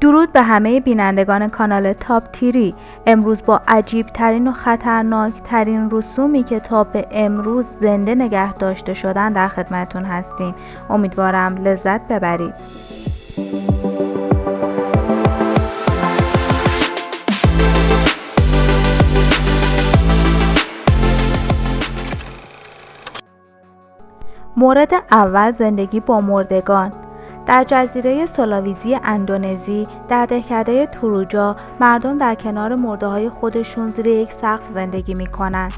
درود به همه بینندگان کانال تاپ تیری. امروز با عجیب ترین و خطرناک ترین رسومی که تا به امروز زنده نگه داشته شدن در خدمتون هستیم. امیدوارم لذت ببرید. مورد اول زندگی با مردگان. در جزیره سولاویزی اندونزی در دهکده توروجا مردم در کنار مرده های خودشون زیر یک سقف زندگی می‌کنن.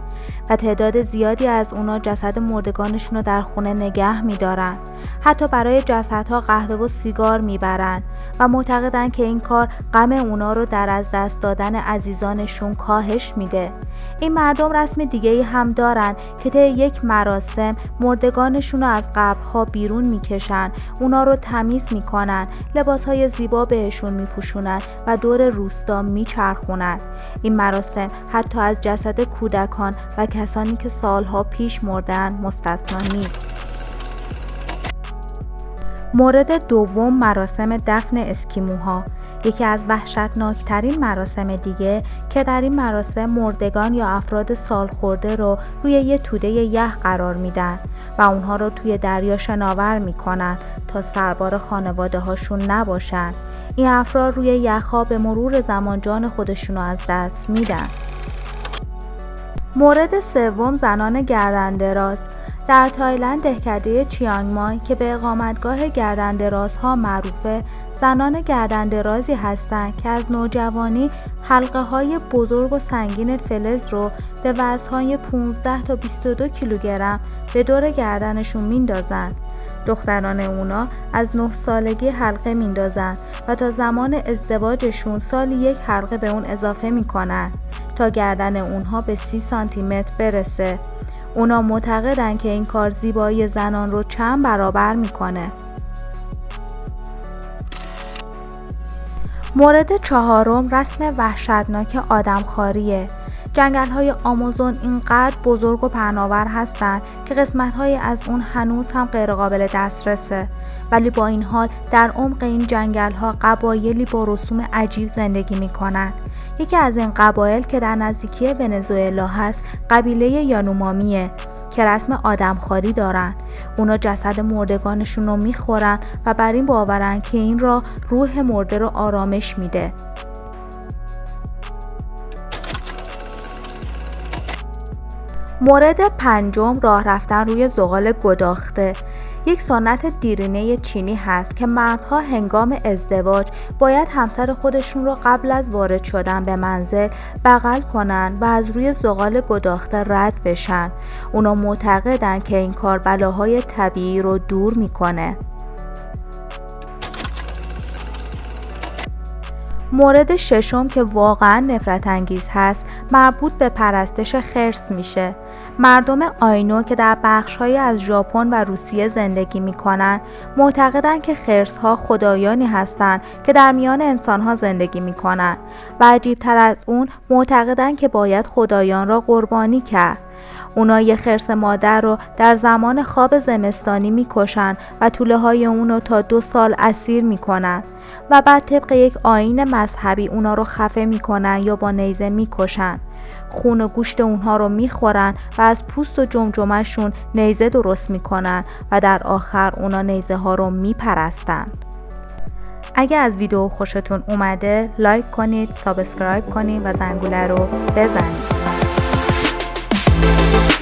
و تعداد زیادی از اونا جسد مردگانشون رو در خونه نگه میدارن. حتی برای جسدها قهوه و سیگار می‌برن و معتقدن که این کار غم اونا رو در از دست دادن عزیزانشون کاهش میده. این مردم رسم دیگه ای هم دارن که طی یک مراسم مردگانشون رو از قبرها بیرون می‌کشن. اونا رو تمیز می‌کنن لباس های زیبا بهشون میپوشونن و دور روستا میچرخونن. این مراسم حتی از جسد کودکان و کسانی که سالها پیش مردن مستثنا نیست. مورد دوم مراسم دفن اسکیموها یکی از وحشتناکترین مراسم دیگه که در این مراسم مردگان یا افراد سالخورده رو روی یه توده یخ قرار میدن و اونها رو توی دریا شناور می‌کنن تا سربار خانواده هاشون نباشن. این افراد روی یخها به مرور زمان جان خودشون رو از دست میدن. مورد سوم زنان گردندراز در تایلند دهکده چیانگ مای که به اقامتگاه گردندرازها معروفه زنان گردندرازی هستند که از نوجوانی حلقه های بزرگ و سنگین فلز رو به وزنهای 15 تا 22 کیلوگرم به دور گردنشون میندازن دختران اونا از 9 سالگی حلقه میندازن و تا زمان ازدواجشون سالی یک حلقه به اون اضافه می‌کنن تا گردن اونها به 30 سانتی متر برسه. اونا معتقدن که این کار زیبایی زنان رو چند برابر می‌کنه. مورد چهارم رسم وحشتناک آدمخواریه. جنگل های آمازون اینقدر بزرگ و پهناور هستند که قسمت های از اون هنوز هم غیرقابل دسترسه. ولی با این حال در عمق این جنگل ها قبایلی با رسوم عجیب زندگی می‌کنن. یکی از این قبایل که در نزدیکی ونزوئلا هست قبیله یانومامیه که رسم آدمخواری دارن. اونا جسد مردگانشون رو می‌خورن و بر این باورن که این را روح مرده رو آرامش میده. مورد پنجم راه رفتن روی زغال گداخته. یک سنت دیرینه چینی هست که مردها هنگام ازدواج باید همسر خودشون رو قبل از وارد شدن به منزل بغل کنن و از روی زغال گداخته رد بشن. اونا معتقدن که این کار بلاهای طبیعی رو دور می‌کنه. مورد ششم که واقعا نفرت انگیز هست مربوط به پرستش خرس میشه. مردم آینو که در بخشهایی از ژاپن و روسیه زندگی می‌کنن معتقدند که خرس ها خدایانی هستند که در میان انسان ها زندگی می‌کنن و عجیب تر از اون معتقدند که باید خدایان را قربانی کرد. اونا یه خرس مادر رو در زمان خواب زمستانی می‌کشن و توله های اونو تا دو سال اسیر می‌کنن و بعد طبق یک آیین مذهبی اونا رو خفه می‌کنن یا با نیزه می‌کشن. خون و گوشت اونها رو می‌خورن و از پوست و جمجمهشون نیزه درست می‌کنن و در آخر اونا نیزه ها رو میپرستن. اگه از ویدیو خوشتون اومده لایک کنید subscribe کنید و زنگوله رو بزنید. Thank